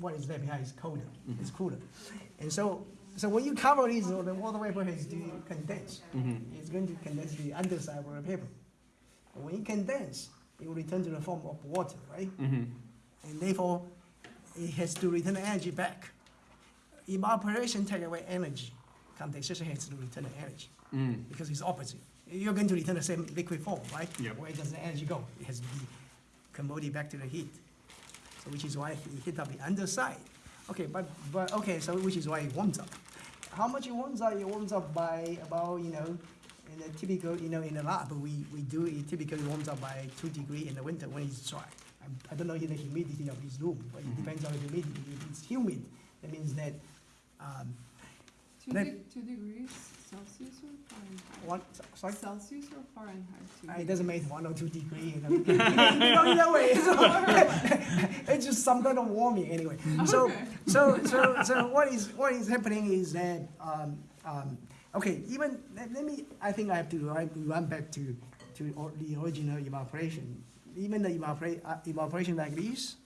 what is left behind is colder, it's cooler. And so, so when you cover this, the water vapor has to condense. It's going to condense the underside of the paper. When it condense, it will return to the form of water, right? And therefore, it has to return the energy back. Evaporation takes away energy. Condensation has to return the energy Mm. because it's opposite. You're going to return the same liquid form, right? Yep. Where does the energy go? It has to be converted back to the heat. So which is why it heat up the underside. Okay, but, but, okay, so which is why it warms up. How much it warms up? It warms up by about, you know, in a typical, you know, in the lab, we, we do, it typically warms up by two degree in the winter when it's dry. I, I don't know the humidity of this room, but it depends on the humidity. If it's humid, that means that, um, Two, Then- de- two degrees Celsius or Fahrenheit? what, sorry? Celsius or Fahrenheit? Two Uh, It doesn't matter one or two degree, you know, you know, either way, so, it's just some kind of warming anyway. So, Okay. so, so, so what is, what is happening is that, um, um, okay, even, let, let me, I think I have to run, run back to, to or- the original evaporation. Even the evaporate, uh, evaporation like this,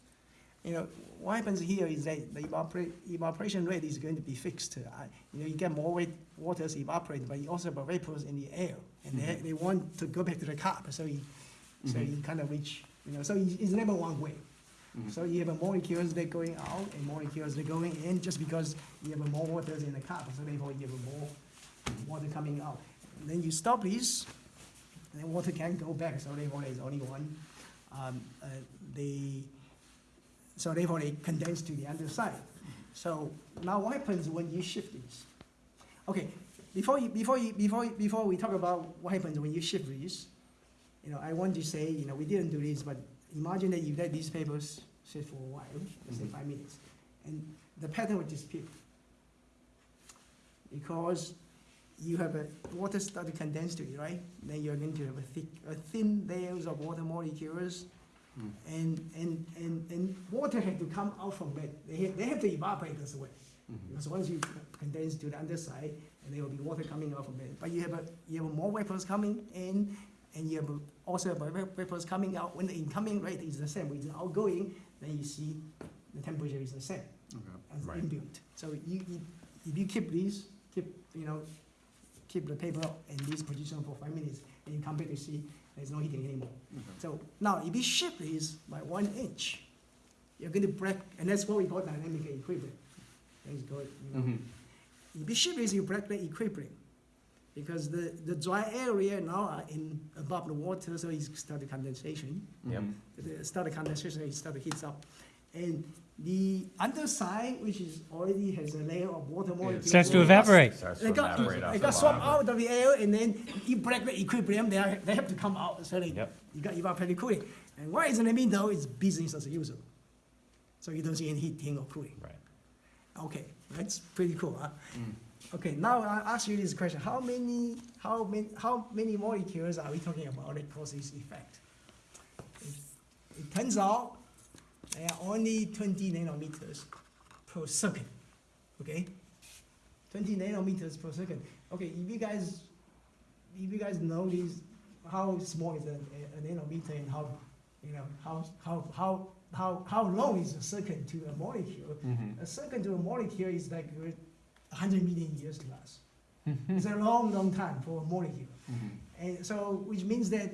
you know, what happens here is that the evaporate, evaporation rate is going to be fixed. Uh, You know, you get more wet waters evaporate, but you also have vapors in the air, and they, they want to go back to the cup, so you, so you kind of reach, you know, so it's never one way. So you have a molecules that are going out and molecules that are going in, just because you have more waters in the cup, so therefore you have more water coming out. And then you stop this, and then water can go back, so therefore there's only one. Um, uh, the, so therefore they condense to the underside. So now what happens when you shift this? Okay, before you, before you, before, you- before we talk about what happens when you shift this, you know, I want to say, you know, we didn't do this, but imagine that you let these papers sit for a while, let's say mm-hmm. five minutes, and the pattern would disappear. Because you have a, water start to condense to it, right? Then you're going to have a thick, a thin layers of water molecules, Mm. and, and, and, and water have to come out from that. They have, they have to evaporate as well. Because once you condense to the underside, and there will be water coming out from it. But you have a, you have more vapors coming in, and you have a- also have vapors coming out. When the incoming rate is the same with the outgoing, then you see the temperature is the same Okay. as Right. inbuilt. So you, you, if you keep these, keep, you know, keep the paper in this position for five minutes, and you come back to see there's no heating anymore. Okay. So now, if you shift this by one inch, you're going to break, and that's what we call dynamic equilibrium. Thanks God, you know. Mhm. If you shift this, you break the equilibrium. Because the, the dry area now are in above the water, so it's start the condensation. Yep. The start the condensation, it start to heat up. And the underside, which is already has a layer of water molecules. Starts to evaporate. Starts to They got, evaporate off they the got swapped out of the air, and then you break the equilibrium, they, are, they have to come out, so they, Yep. you got evaporated cooling. And what is in the middle It's business as usual. So you don't see any heating or cooling. Right. Okay, that's pretty cool, huh? Mm. Okay, now I ask you this question: How many, how many, how many molecules are we talking about that cause this effect? It, it turns out there are only 20 nanometers per second. Okay, 20 nanometers per second. Okay, if you guys, if you guys know this, how small is a, a, a nanometer and how, you know, how how how how how long is a second to a molecule? Mhm. A second to a molecule is like uh, 100 million years to us. it's a long, long time for a molecule. Mhm. And so, which means that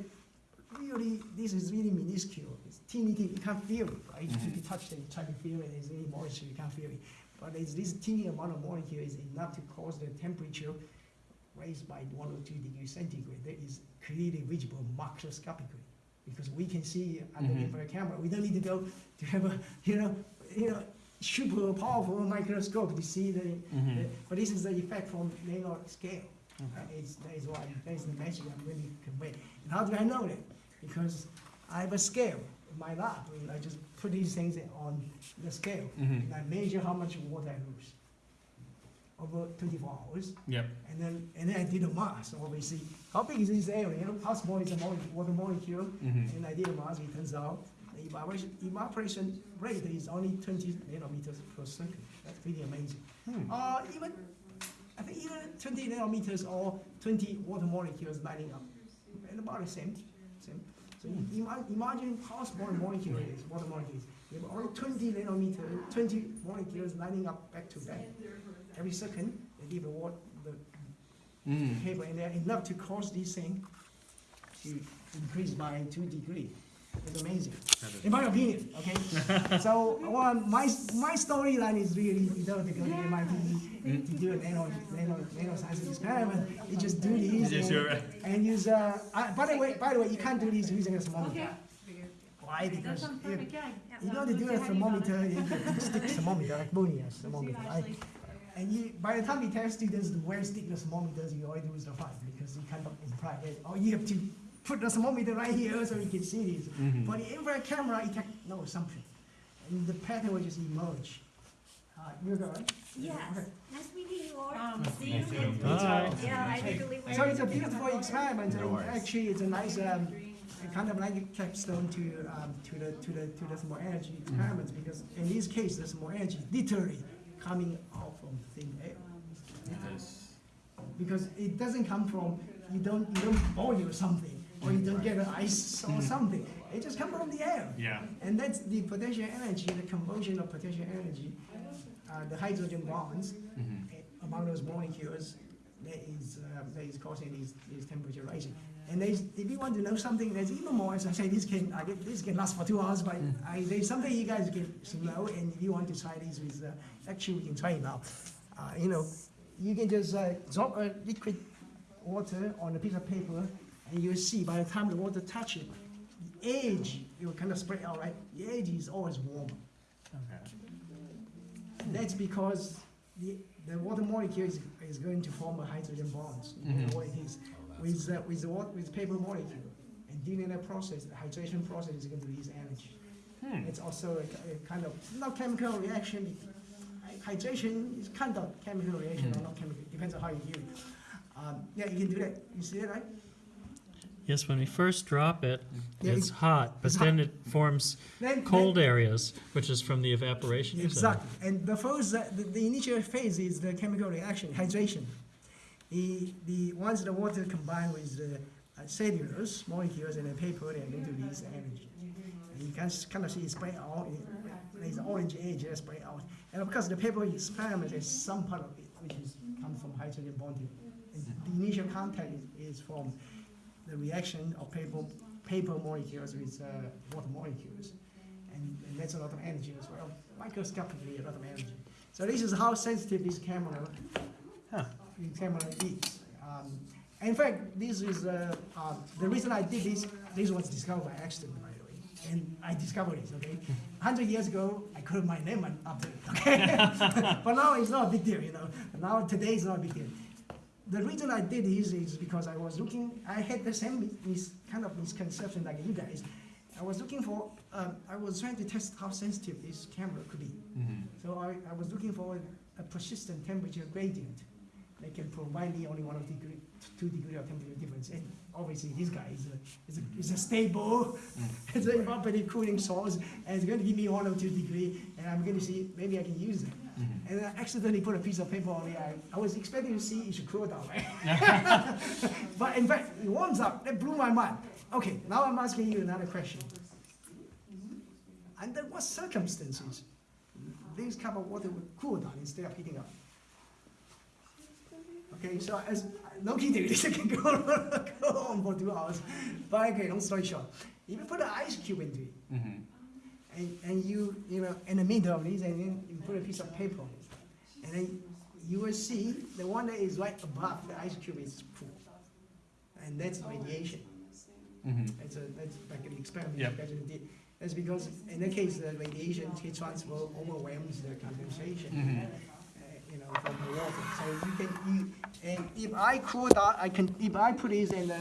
really, this is really minuscule. It's teeny, teeny, you can't feel it, right? If you touch it, you try to feel it, it's really moisture, you can't feel it. But it's this teeny amount of molecule is enough to cause the temperature raised by one or two degrees centigrade. That is clearly visible macroscopically. Because we can see under the Mhm. infrared camera. We don't need to go to have a, you know, you know, super powerful microscope to see the, Mhm. the- but this is the effect from nano scale. Okay. Uh, It's, that is why, that is the message I'm really conveying. And how do I know that? Because I have a scale in my lab, and I just put these things on the scale, Mhm. and I measure how much water I lose over twenty-four hours, Yep. and then, and then I did a mass, obviously, how big is this area, how small is the mole, water molecule, Mhm. and I did a mass, it turns out, the evaporation, evaporation rate is only twenty nanometers per second, that's pretty amazing. Hmm. Uh, even, I think even twenty nanometers or twenty water molecules lining up, and about the same. So imagine how small a molecule is, water molecule is. You have only twenty nanometer, twenty molecules lining up back to back. Every second, they give a what, the Mm. paper in there, enough to cause this thing to increase by two degree. It's amazing, in my opinion, okay? So, well, my, my storyline is really, you know, to go to MIT, to do a nano, nano, nanoscience experiment, you just do these Yes, and- you're right. and use, uh, uh, by the way, by the way, you can't do this using a Okay. thermometer. Why? That Because sounds if, you know to do a thermometer, you can stick thermometer, like Bonia's thermometer, right? And you, by the time you tell students to wear stick thermometers, you already lose the fight because you cannot imply that, oh, you have to put the thermometer right here so you can see this. Mhm. For the infrared camera, it can no assumption. And the pattern will just emerge. Uh, you're good, right? Yes, Okay. nice meeting you all. Um, See you too. in Bye. Yeah, I really So it's a beautiful experiment, No and actually it's a nice, um, kind of like a capstone to, um, to the, to the, to the thermal energy experiments, because in this case, the thermal energy literally coming out from thin air. Yes. Because it doesn't come from, you don't, you don't boil something, or you don't get an ice or something, it just comes from the air. Yeah. And that's the potential energy, the conversion of potential energy, uh, the hydrogen bonds Mhm. eh, among those molecules that is, uh, that is causing these, these temperature rising. And if you want to know something that's even more, as I say, this can, I get, this can last for two hours, but I, there's something you guys can know, and if you want to try this with, uh, actually, we can try it now. Uh, you know, you can just, uh, drop a liquid water on a piece of paper, and you'll see by the time the water touch it, the edge, it will kind of spread out, right? The edge is always warmer. Okay. That's because the, the water molecule is, is going to form a hydrogen bonds, you know Mhm. what it is, with, uh, with the water, with paper molecule. And during that process, the hydration process is going to release energy. Hmm. It's also a, a kind of, not chemical reaction, hydration is kind of chemical reaction or Mhm. not chemical, depends on how you view it. Um, yeah, you can do that, you see it, right? Yes, when we first drop it, Yeah, it's it- hot, but it's then it forms Then- cold areas, which is from the evaporation. Exactly, and the first, the, the initial phase is the chemical reaction, hydration. The, the, once the water combined with the uh, cellulose molecules and the paper, they are going to release energy. And you can s- kind of see it spread out, it- there's orange edge that spread out. And of course, the paper is experiment is some part of it, which is, comes from hydrogen bonding. And the initial contact is, is from the reaction of paper, paper molecules with, uh, water molecules and, and that's a lot of energy as well. Microscopically, a lot of energy. So this is how sensitive this camera, Huh. this camera is. Um, in fact, this is uh, uh, the reason I did this. This was discovered by accident, by the way, and I discovered this. Okay, hundred years ago, I could have my name up to it. Okay, but now it's not a big deal. You know, now today is not a big deal. The reason I did this is because I was looking. I had the same mis- kind of misconception like you guys. I was looking for, um, I was trying to test how sensitive this camera could be. Mhm. So I, I was looking for a persistent temperature gradient that can provide me only one of degree, two degree of temperature difference. And obviously this guy is a, is a, is a stable, it's an evaporative cooling source, and it's going to give me one or two degree, and I'm going to see, maybe I can use it. Mhm. And I accidentally put a piece of paper on it. I, I was expecting to see it should cool down, right? but in fact, it warms up. That blew my mind. Okay, now I'm asking you another question. Under what circumstances this cup of water would cool down instead of heating up? Okay, so as no kidding, this can go, for two hours. But okay, long story short, if you put an ice cube into it, Mhm. and, and you, you know, in the middle of this, and then you put a piece of paper on it. And then you will see the one that is right above the ice cube is cool. And that's radiation. Mhm. That's a, that's like an experiment Yep. you guys did. That's because in that case, the radiation heat transfer overwhelms the condensation, Mhm. uh, you know, from the water. So you can, you, and if I cool down, I can, if I put this in the